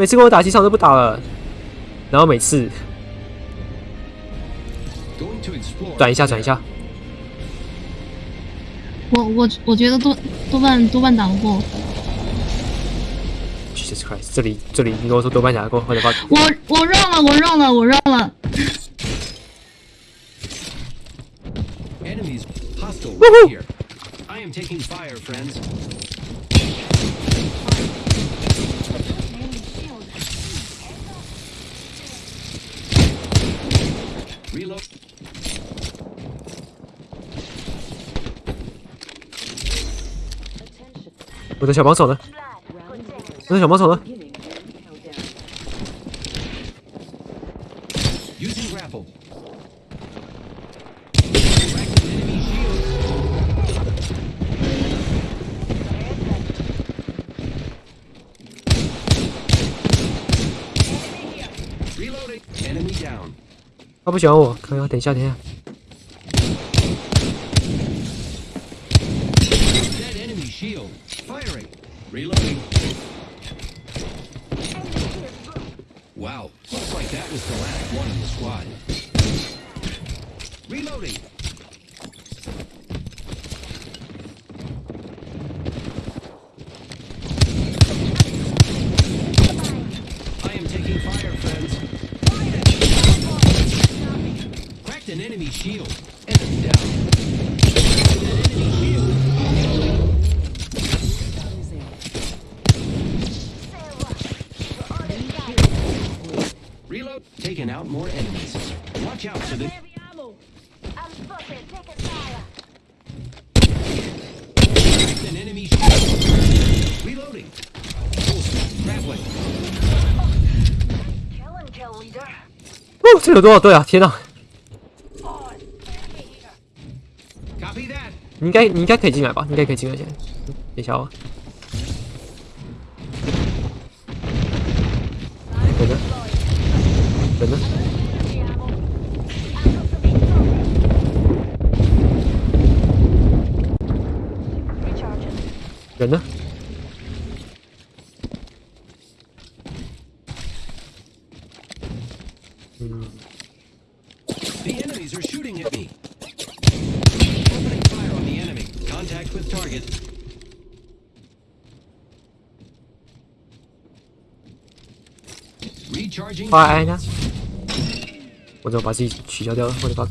每次跟我打机场都不打了，然后每次.转一下转一下，我我我觉得多多半多半打不过。Jesus Christ！这里这里，你跟我说多半打不过，我的妈！我我让了，我让了，我让了 right here. I am taking fire, friends. Reload. 我的小帮手呢？我的小帮手呢？他不喜欢我，可以，等一下，等一下，Wow. Looks like that was the last one in the squad. Reloading. I am taking fire, friends. Cracked an enemy shield. out more enemies. Watch out for the Heavy ammo. I'm spotted. Taking fire. an enemy shield. Reloading. Grappling. Kill and kill, leader. 哦，这有多少队啊？天哪！ On. Enemy here. Copy that. 你应该你应该可以进来吧？你应该可以进来，现在。等一下哦。 人呢？嗯，The enemies are shooting at me. Opening fire on the enemy. Contact with target. Recharging. 花爱呢？我怎么把自己取消掉了？我的 bug！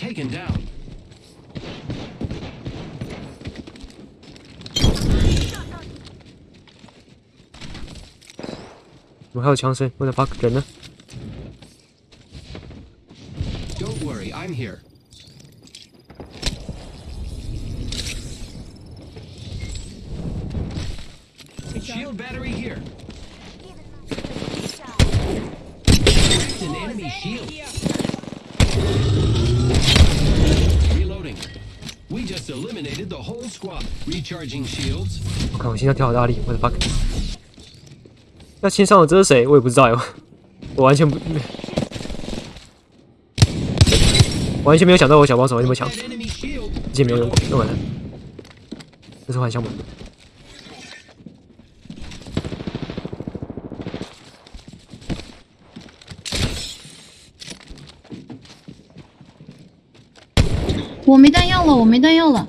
taken down. 怎么还有枪声？我的 bug！人呢？ Don't worry, I'm here. We just eliminated the whole squad. Recharging shields. 我看我心跳跳好大力，我的 fuck！那新上的这是谁？我也不知道哟，我完全不，完全没有想到我小帮手会那么强.之前没有用过，用完了。这是幻象吗？我没弹药了，我没弹药了。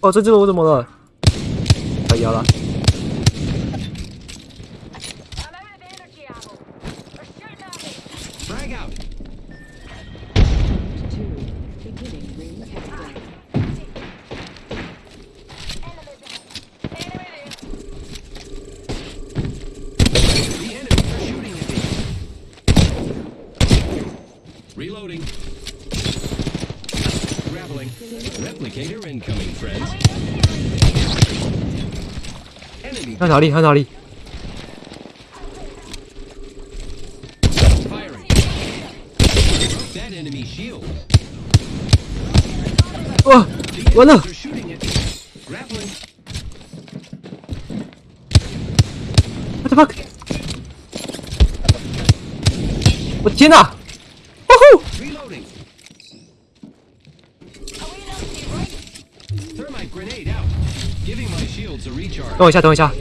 哦，这只我怎么了？可以了，Reloading. Grappling. Replicator incoming, friends. Enemy 看哪里？看哪里？ firing. Broke that enemy shield. 哇， The 完了 enemies！are shooting at me. Grappling. 我的 fuck！我的天哪！ 等我一下，等我一下。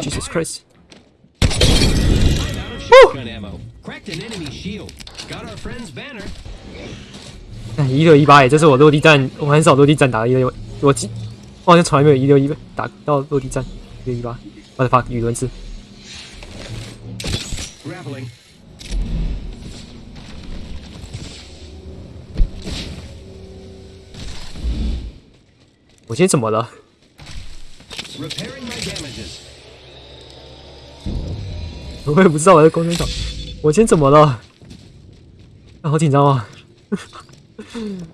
Jesus Christ！哦。那一六一八哎，这是我落地站，我很少落地站打一六，我记，我好像从来没有一六一八打到落地站一六一八。What the fuck？语轮是。我今天怎么了？Repairing my damages. 我也不知道我在工程厂，我今天怎么了？啊，好紧张啊！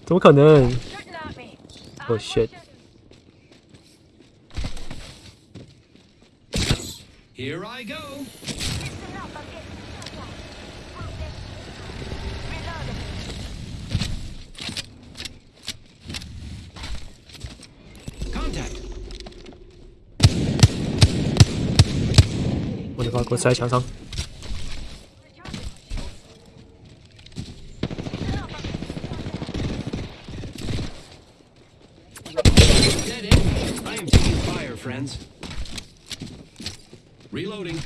怎么可能 Shooting at me.？Oh shit！Here I go. 我的 fuck，我射在墙上。Reloading.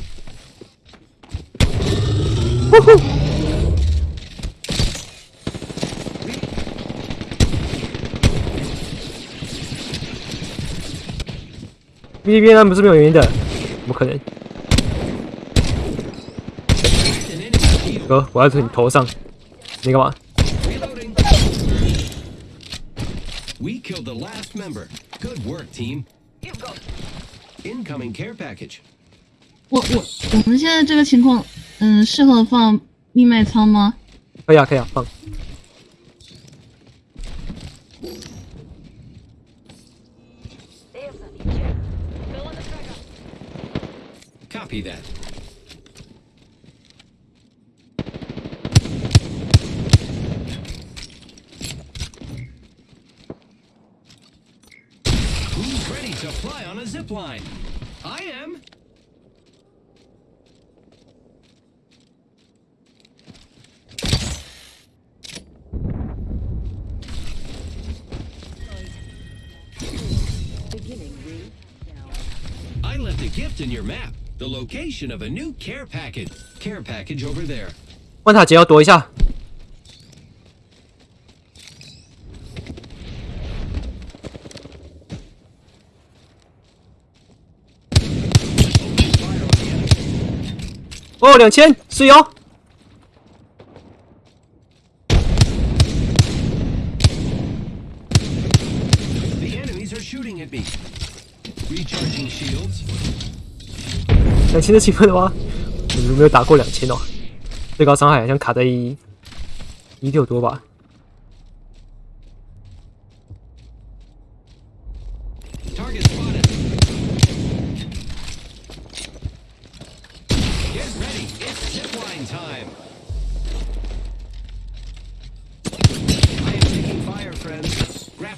哔哩哔哩不是没有原因的，怎么可能？哥，我要在你头上，你干嘛？？We killed the last member. Good work, team. Incoming care package. 我我我们现在这个情况，嗯，适合放密卖仓吗？可以啊，可以啊，放。Copy that. Who's ready to fly on a zip line? I am. Beginning ring countdown. I left a gift in your map. The location of a new care package. Care package over there. 万塔姐要躲一下， 哦，两千是哟。The enemies are shooting at me. Recharging shields. 两千的气氛的话？我们没有打过两千哦？最高伤害好像卡在一一六多吧。friends.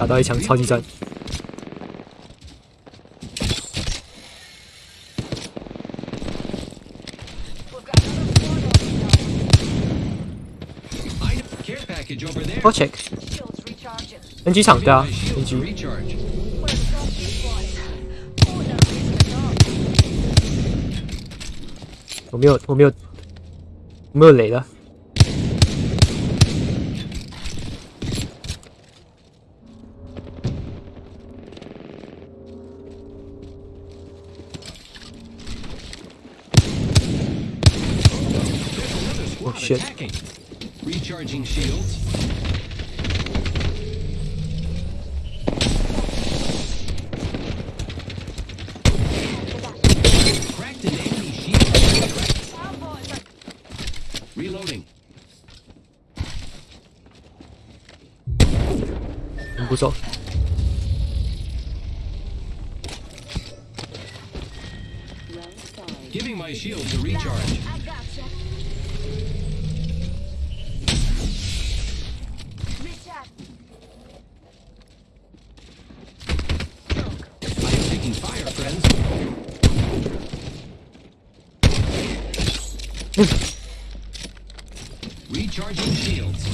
打到一枪超级赞。我 check。NG 场对啊，NG。我没有，我没有，我没有雷了。shit. Recharging shields. Reloading. What's? Giving my shield to recharge. Recharging shields.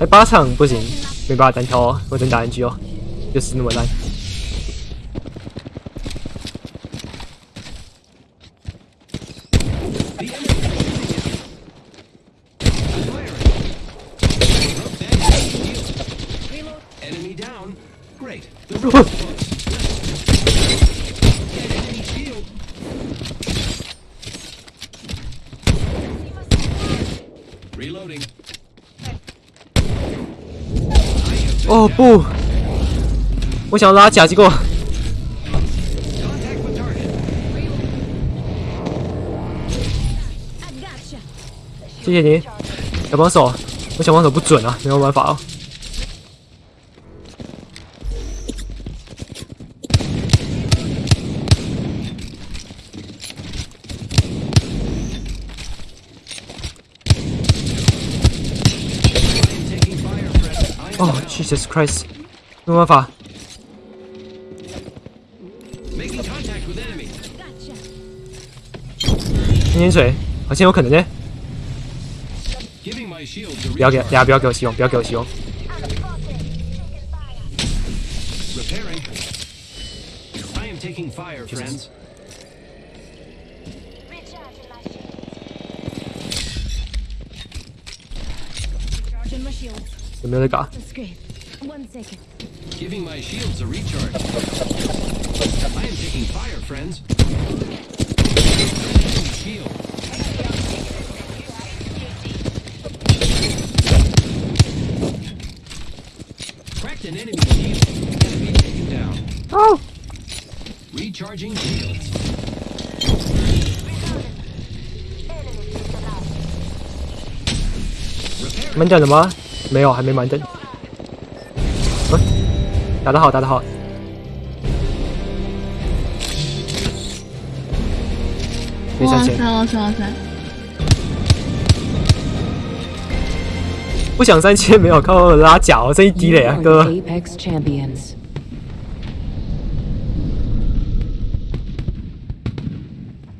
哎，八场不行，没办法单挑哦，我真打 NG 哦，就是那么烂。Enemy is shooting at me. Firing. Broke that enemy shield. Reload. Enemy down. Great. The ring is close. Get enemy shield. Reloading. I have been 不，我想拉假机构。谢谢你，小帮手，我小帮手不准啊，没有办法哦。friends. I am 哦 down. ，Jesus Christ，没有办法， Making contact with enemy. Gotcha. 喷盐水好像有可能呢。 Giving my shields a 不要给，大 recharge. 家不要给我希望，不要给我希望。 I'm spotted. Taking fire. Repairing. I am taking fire, friends. Recharging my shields. Recharging my shields. 有没有在搞？ That's great. One second. Giving my shields a recharge. I am taking fire, friends. Enemy shield. Cracked an enemy shield. Enemy taken down. 哦， Recharging shields. Enemy is alive. Repairing. 没有，还没满等。嗯，打得好，打得好。哇塞哇塞哇塞！不想三千，没有靠拉甲哦，这一滴嘞啊，哥.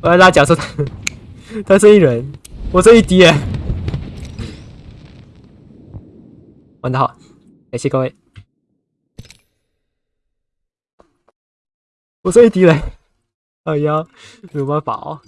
我要拉甲说 他他这一人，我这一滴耶，玩得好，感谢各位。我这一滴嘞，哎呀，没有办法哦。